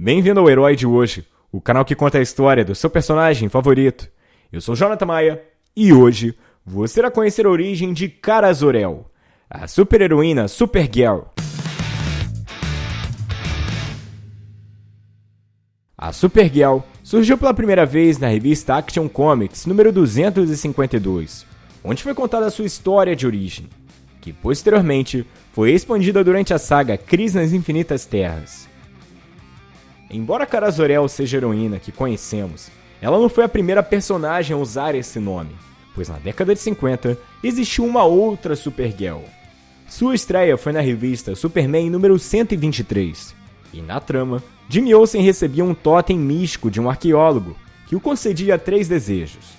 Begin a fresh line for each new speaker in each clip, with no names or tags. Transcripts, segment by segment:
Bem-vindo ao Herói de hoje, o canal que conta a história do seu personagem favorito. Eu sou Jonathan Maia e hoje você irá conhecer a origem de Cara Zor-El, a super-heroína Supergirl. A Supergirl surgiu pela primeira vez na revista Action Comics número 252, onde foi contada a sua história de origem, que posteriormente foi expandida durante a saga Crise nas Infinitas Terras. Embora Zor-El seja a heroína que conhecemos, ela não foi a primeira personagem a usar esse nome, pois na década de 50 existiu uma outra Supergirl. Sua estreia foi na revista Superman número 123, e na trama, Jimmy Olsen recebia um totem místico de um arqueólogo que o concedia três desejos.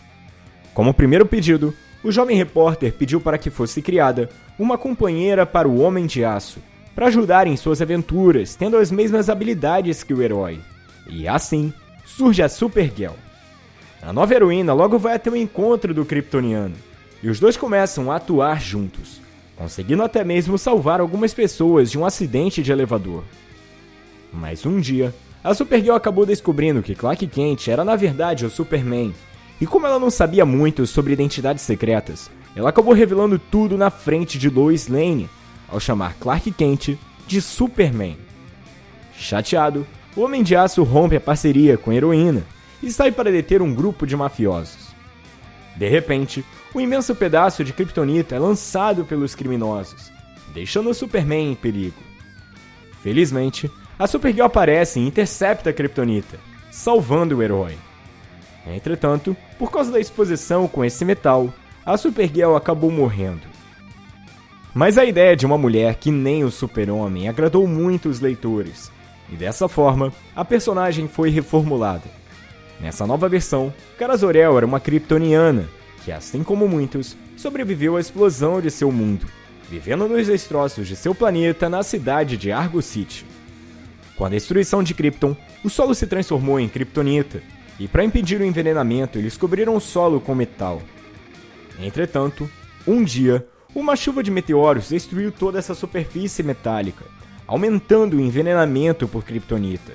Como primeiro pedido, o jovem repórter pediu para que fosse criada uma companheira para o Homem de Aço, para ajudar em suas aventuras, tendo as mesmas habilidades que o herói. E assim surge a Supergirl. A nova heroína logo vai até o encontro do Kryptoniano, e os dois começam a atuar juntos, conseguindo até mesmo salvar algumas pessoas de um acidente de elevador. Mas um dia, a Supergirl acabou descobrindo que Clark Kent era na verdade o Superman, e como ela não sabia muito sobre identidades secretas, ela acabou revelando tudo na frente de Lois Lane, ao chamar Clark Kent de Superman. Chateado, o Homem de Aço rompe a parceria com a heroína e sai para deter um grupo de mafiosos. De repente, um imenso pedaço de kryptonita é lançado pelos criminosos, deixando o Superman em perigo. Felizmente, a Supergirl aparece e intercepta a kryptonita, salvando o herói. Entretanto, por causa da exposição com esse metal, a Supergirl acabou morrendo. Mas a ideia de uma mulher que nem o super-homem agradou muito os leitores, e dessa forma, a personagem foi reformulada. Nessa nova versão, Kara Zor-El era uma kryptoniana, que assim como muitos, sobreviveu à explosão de seu mundo, vivendo nos destroços de seu planeta na cidade de Argo City. Com a destruição de Krypton, o solo se transformou em kryptonita, e para impedir o envenenamento, eles cobriram o solo com metal. Entretanto, um dia, uma chuva de meteoros destruiu toda essa superfície metálica, aumentando o envenenamento por kryptonita.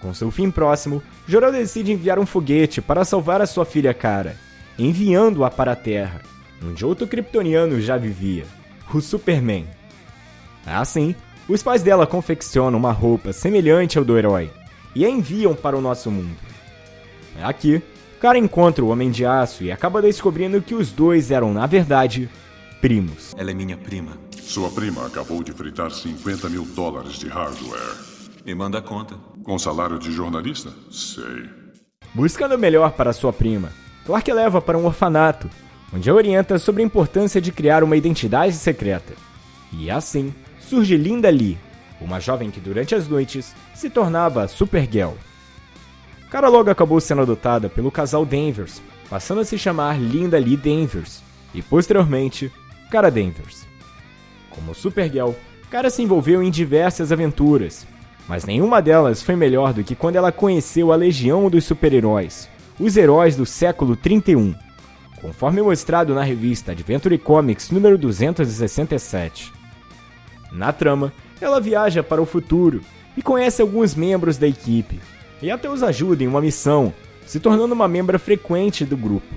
Com seu fim próximo, Jor-El decide enviar um foguete para salvar a sua filha Kara, enviando-a para a Terra, onde outro kryptoniano já vivia, o Superman. Assim, os pais dela confeccionam uma roupa semelhante ao do herói e a enviam para o nosso mundo. Aqui, Kara encontra o Homem de Aço e acaba descobrindo que os dois eram, na verdade, primos.
Ela é minha prima.
Sua prima acabou de fritar 50 mil dólares de hardware.
Me manda a conta.
Com salário de jornalista? Sei.
Buscando o melhor para sua prima, Clark leva para um orfanato, onde a orienta sobre a importância de criar uma identidade secreta. E assim surge Linda Lee, uma jovem que durante as noites se tornava a Supergirl. Cara logo acabou sendo adotada pelo casal Danvers, passando a se chamar Linda Lee Danvers, e posteriormente Cara Danvers. Como Supergirl, Cara se envolveu em diversas aventuras, mas nenhuma delas foi melhor do que quando ela conheceu a Legião dos Super-Heróis, os heróis do século 31, conforme mostrado na revista Adventure Comics número 267. Na trama, ela viaja para o futuro e conhece alguns membros da equipe, e até os ajuda em uma missão, se tornando uma membra frequente do grupo.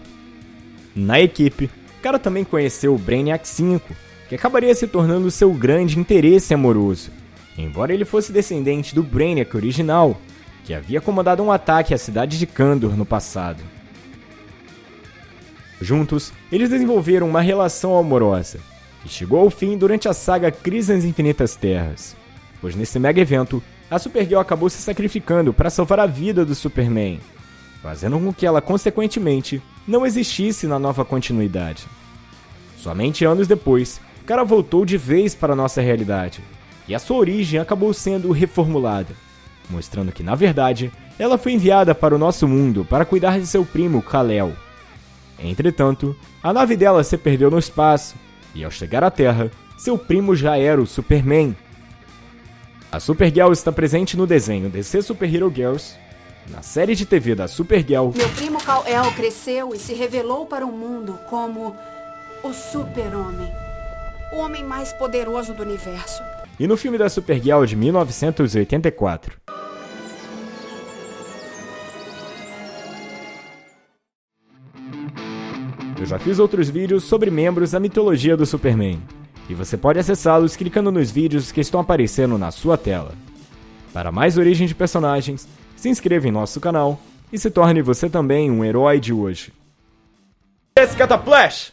Na equipe, Cara também conheceu o Brainiac 5, que acabaria se tornando seu grande interesse amoroso, embora ele fosse descendente do Brainiac original, que havia comandado um ataque à cidade de Kandor no passado. Juntos, eles desenvolveram uma relação amorosa, que chegou ao fim durante a saga Crise nas Infinitas Terras, pois nesse mega evento, a Supergirl acabou se sacrificando para salvar a vida do Superman, fazendo com que ela consequentemente não existisse na nova continuidade. Somente anos depois, Kara voltou de vez para nossa realidade, e a sua origem acabou sendo reformulada, mostrando que na verdade ela foi enviada para o nosso mundo para cuidar de seu primo Kal-El. Entretanto, a nave dela se perdeu no espaço, e ao chegar à Terra, seu primo já era o Superman. A Supergirl está presente no desenho DC Super Hero Girls, na série de TV da Supergirl.
Meu primo Kal-El cresceu e se revelou para o mundo como o Super-Homem, o homem mais poderoso do universo.
E no filme da Supergirl de 1984. Eu já fiz outros vídeos sobre membros da mitologia do Superman, e você pode acessá-los clicando nos vídeos que estão aparecendo na sua tela. Para mais origem de personagens, se inscreva em nosso canal e se torne você também um herói de hoje. Esse Flash!